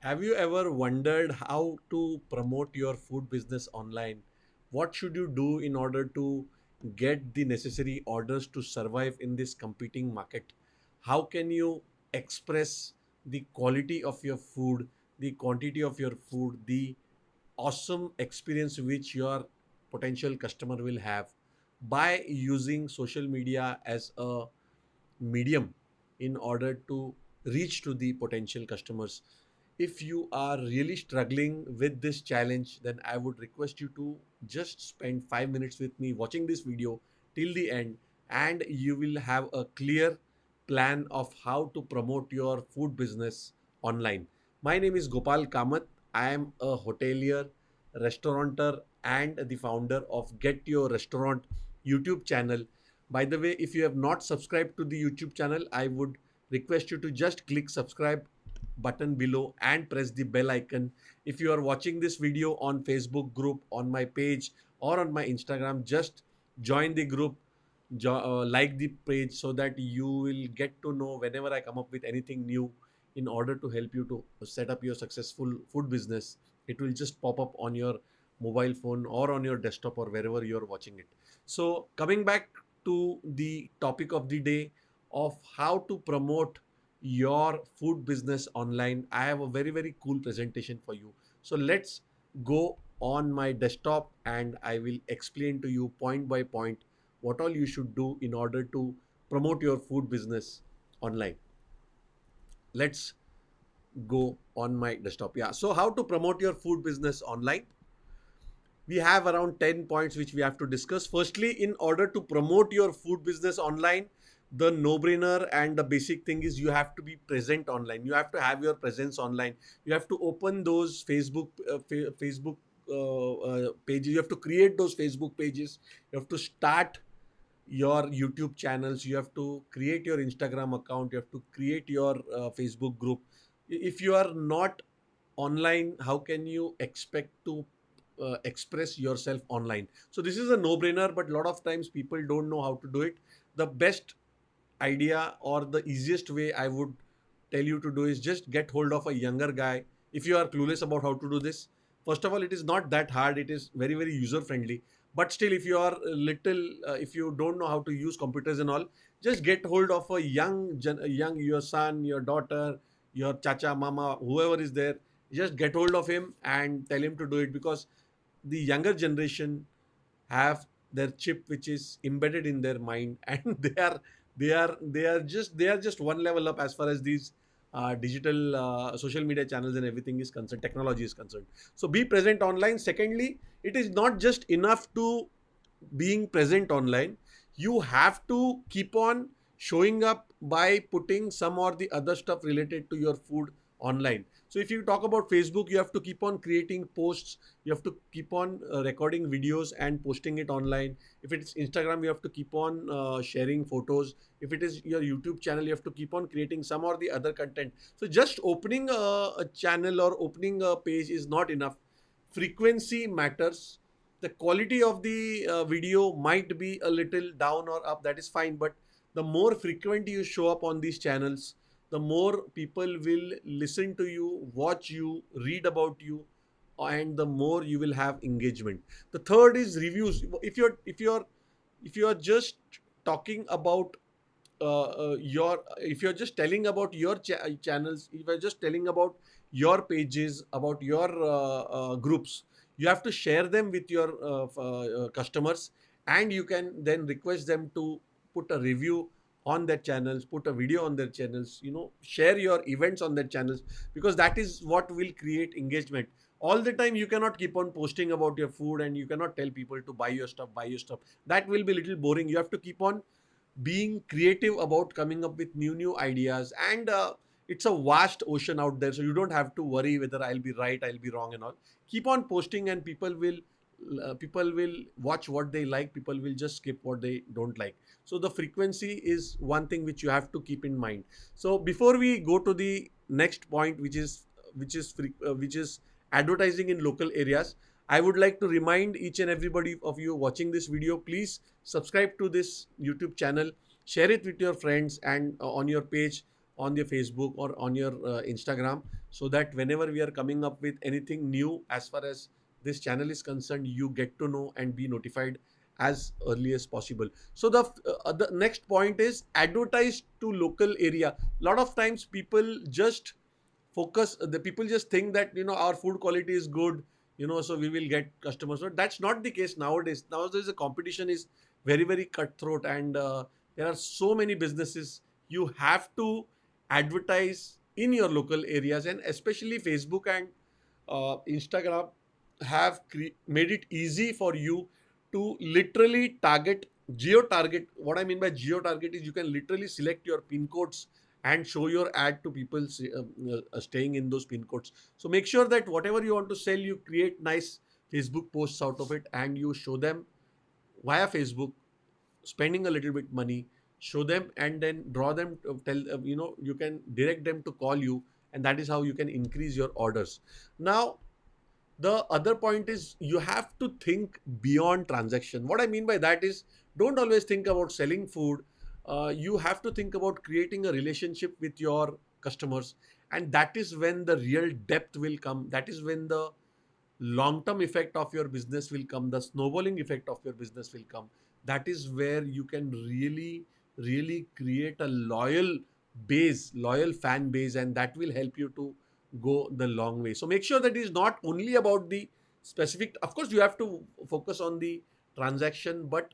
Have you ever wondered how to promote your food business online? What should you do in order to get the necessary orders to survive in this competing market? How can you express the quality of your food, the quantity of your food, the awesome experience which your potential customer will have by using social media as a medium in order to reach to the potential customers if you are really struggling with this challenge then i would request you to just spend 5 minutes with me watching this video till the end and you will have a clear plan of how to promote your food business online. My name is gopal kamath. I am a hotelier restaurateur and the founder of get your restaurant youtube channel. By the way, if you have not subscribed to the YouTube channel, I would request you to just click subscribe button below and press the bell icon. If you are watching this video on Facebook group, on my page or on my Instagram, just join the group, jo- uh, like the page so that you will get to know whenever I come up with anything new in order to help you to set up your successful food business. It will just pop up on your mobile phone or on your desktop or wherever you're watching it. So coming back to the topic of the day of how to promote your food business online. I have a very, very cool presentation for you. So let's go on my desktop and I will explain to you point by point what all you should do in order to promote your food business online. Let's go on my desktop. Yeah. So how to promote your food business online? we have around 10 points which we have to discuss. Firstly, in order to promote your food business online, the no brainer and the basic thing is you have to be present online. You have to have your presence online. You have to open those Facebook, uh, fa- Facebook uh, uh, pages. You have to create those Facebook pages. You have to start your YouTube channels. You have to create your Instagram account. You have to create your uh, Facebook group. If you are not online, how can you expect to uh, express yourself online so this is a no brainer but a lot of times people don't know how to do it the best idea or the easiest way i would tell you to do is just get hold of a younger guy. If you are clueless about how to do this first of all it is not that hard. It is very very user friendly but still if you are little uh, if you don't know how to use computers and all just get hold of a young young your son your daughter your chacha mama whoever is there just get hold of him and tell him to do it because the younger generation have their chip which is embedded in their mind and they are they are they are just they are just one level up as far as these uh, digital uh, social media channels and everything is concerned technology is concerned. So be present online. Secondly it is not just enough to being present online. You have to keep on showing up by putting some or the other stuff related to your food online. So if you talk about facebook you have to keep on creating posts you have to keep on uh, recording videos and posting it online. If it's instagram you have to keep on uh, sharing photos. If it is your youtube channel you have to keep on creating some or the other content. So just opening a, a channel or opening a page is not enough. Frequency matters. The quality of the uh, video might be a little down or up that is fine. But the more frequent you show up on these channels the more people will listen to you watch you read about you and the more you will have engagement. The third is reviews. If you're if you're if you're just talking about uh, uh, your if you're just telling about your cha- channels if you're just telling about your pages about your uh, uh, groups you have to share them with your uh, uh, uh, customers and you can then request them to put a review on their channels put a video on their channels you know share your events on their channels because that is what will create engagement. All the time you cannot keep on posting about your food and you cannot tell people to buy your stuff buy your stuff. That will be a little boring. You have to keep on being creative about coming up with new new ideas and uh, it's a vast ocean out there so you don't have to worry whether i'll be right i'll be wrong and all. Keep on posting and people will uh, people will watch what they like people will just skip what they don't like so the frequency is one thing which you have to keep in mind. So before we go to the next point which is which is fre- uh, which is advertising in local areas I would like to remind each and everybody of you watching this video, please subscribe to this YouTube channel, share it with your friends and uh, on your page, on your Facebook or on your uh, Instagram so that whenever we are coming up with anything new as far as this channel is concerned you get to know and be notified as early as possible. So the uh, the next point is advertise to local area. A lot of times people just focus the people just think that you know our food quality is good you know so we will get customers. But that's not the case nowadays. Nowadays the competition is very very cutthroat and uh, there are so many businesses. You have to advertise in your local areas and especially facebook and uh, instagram have made it easy for you to literally target geo target. What i mean by geo target is you can literally select your pin codes and show your ad to people uh, uh, staying in those pin codes. So make sure that whatever you want to sell you create nice facebook posts out of it and you show them via facebook spending a little bit money show them and then draw them tell uh, you know you can direct them to call you and that is how you can increase your orders. Now the other point is you have to think beyond transaction. What i mean by that is don't always think about selling food. Uh, you have to think about creating a relationship with your customers. And that is when the real depth will come. That is when the long term effect of your business will come. The snowballing effect of your business will come. That is where you can really really create a loyal base loyal fan base and that will help you to go the long way. So make sure that it is not only about the specific, of course, you have to focus on the transaction, but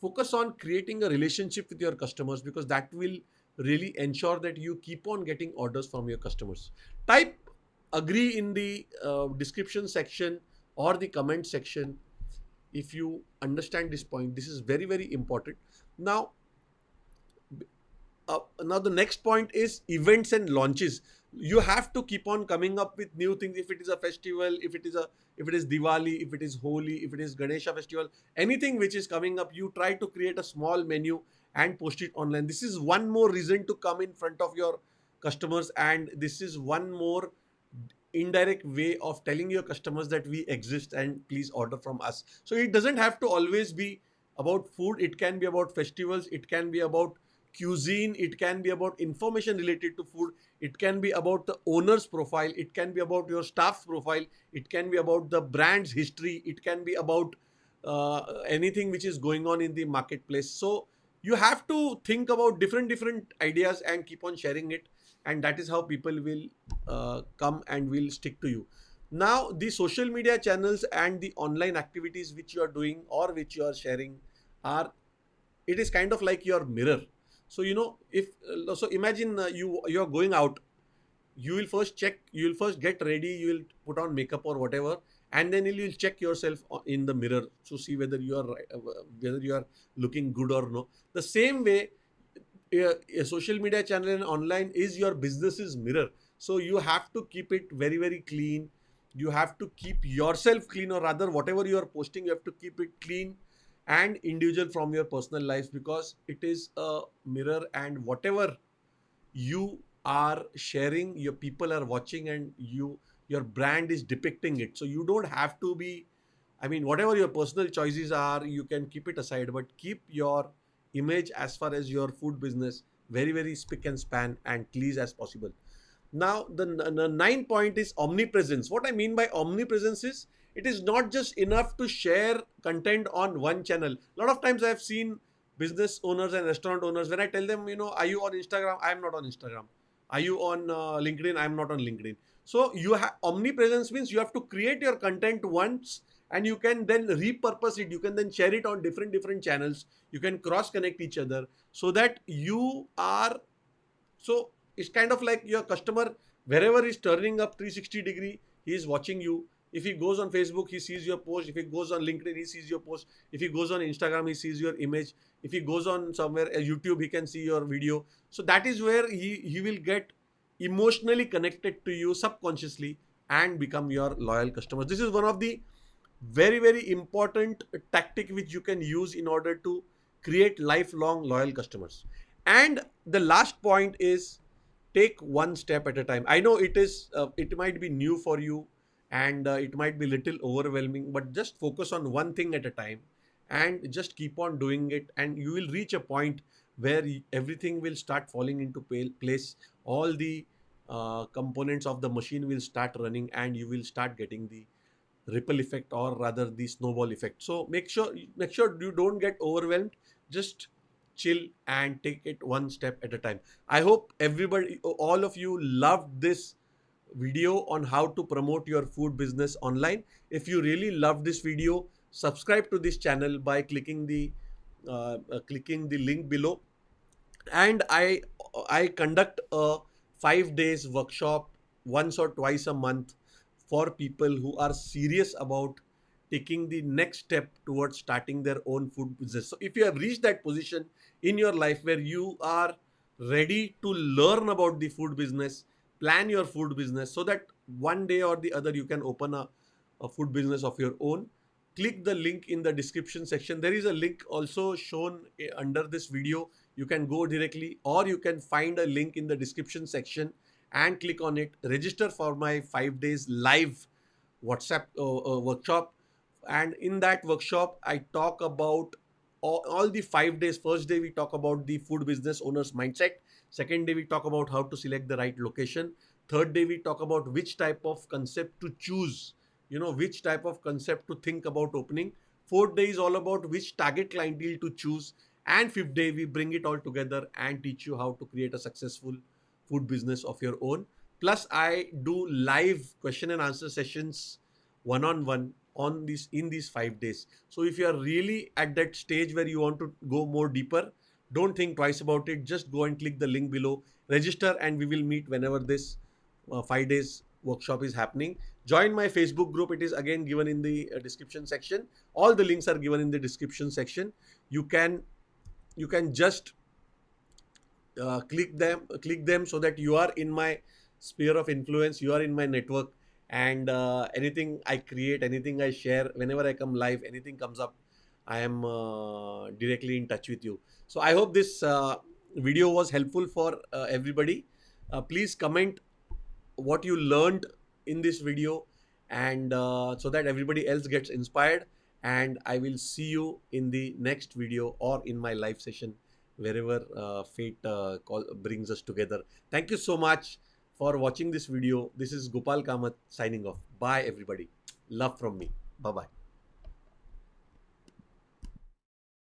focus on creating a relationship with your customers because that will really ensure that you keep on getting orders from your customers. Type agree in the uh, description section or the comment section if you understand this point. This is very, very important. Now, uh, now the next point is events and launches you have to keep on coming up with new things. If it is a festival if it is a if it is diwali if it is holi if it is ganesha festival anything which is coming up you try to create a small menu and post it online. This is one more reason to come in front of your customers and this is one more indirect way of telling your customers that we exist and please order from us. So it doesn't have to always be about food. It can be about festivals. It can be about cuisine it can be about information related to food it can be about the owner's profile it can be about your staff's profile it can be about the brand's history it can be about uh, anything which is going on in the marketplace. So you have to think about different different ideas and keep on sharing it and that is how people will uh, come and will stick to you. Now the social media channels and the online activities which you are doing or which you are sharing are it is kind of like your mirror so you know if uh, so imagine uh, you you are going out you will first check you will first get ready you will put on makeup or whatever and then you will check yourself in the mirror to see whether you are uh, whether you are looking good or no. The same way a social media channel and online is your business's mirror. So you have to keep it very very clean. You have to keep yourself clean or rather whatever you are posting you have to keep it clean and individual from your personal lives because it is a mirror and whatever you are sharing your people are watching and you your brand is depicting it. So you don't have to be i mean whatever your personal choices are you can keep it aside but keep your image as far as your food business very very spick and span and clean as possible. Now the, the nine point is omnipresence. What i mean by omnipresence is it is not just enough to share content on one channel. A lot of times I've seen business owners and restaurant owners when I tell them, you know, are you on Instagram? I'm not on Instagram. Are you on uh, LinkedIn? I'm not on LinkedIn. So you have omnipresence means you have to create your content once and you can then repurpose it. You can then share it on different different channels. You can cross connect each other so that you are so it's kind of like your customer wherever is turning up 360 degree, he is watching you if he goes on Facebook, he sees your post. If he goes on LinkedIn, he sees your post. If he goes on Instagram, he sees your image. If he goes on somewhere, uh, YouTube, he can see your video. So that is where he, he will get emotionally connected to you subconsciously and become your loyal customers. This is one of the very, very important tactic which you can use in order to create lifelong loyal customers. And the last point is take one step at a time. I know it is, uh, it might be new for you and uh, it might be little overwhelming but just focus on one thing at a time and just keep on doing it and you will reach a point where everything will start falling into place. All the uh, components of the machine will start running and you will start getting the ripple effect or rather the snowball effect. So make sure make sure you don't get overwhelmed. Just chill and take it one step at a time. I hope everybody all of you loved this video on how to promote your food business online if you really love this video subscribe to this channel by clicking the uh, uh, clicking the link below and i i conduct a 5 days workshop once or twice a month for people who are serious about taking the next step towards starting their own food business. So, if you have reached that position in your life where you are ready to learn about the food business, plan your food business so that one day or the other you can open a, a food business of your own, click the link in the description section. There is a link also shown eh, under this video. You can go directly or you can find a link in the description section and click on it. Register for my five days live WhatsApp uh, uh, workshop. And in that workshop, I talk about all, all, the five days. First day, we talk about the food business owner's mindset. Second day, we talk about how to select the right location. Third day, we talk about which type of concept to choose, you know, which type of concept to think about opening. Fourth day is all about which target clientele to choose. And fifth day, we bring it all together and teach you how to create a successful food business of your own. Plus, I do live question and answer sessions one on one on this in these five days. So if you are really at that stage where you want to go more deeper, don't think twice about it. Just go and click the link below, register, and we will meet whenever this uh, five days workshop is happening. Join my Facebook group. It is again given in the uh, description section. All the links are given in the description section. You can you can just uh, click them click them so that you are in my sphere of influence you are in my network and uh, anything i create anything i share whenever i come live anything comes up i am uh, directly in touch with you so i hope this uh, video was helpful for uh, everybody uh, please comment what you learned in this video and so that everybody else gets inspired and i will see you in the next video or in my live session wherever uh, fate uh, call, brings us together. Thank you so much for watching this video. This is Gopal Kamath signing off. Bye everybody. Love from me. Bye-bye.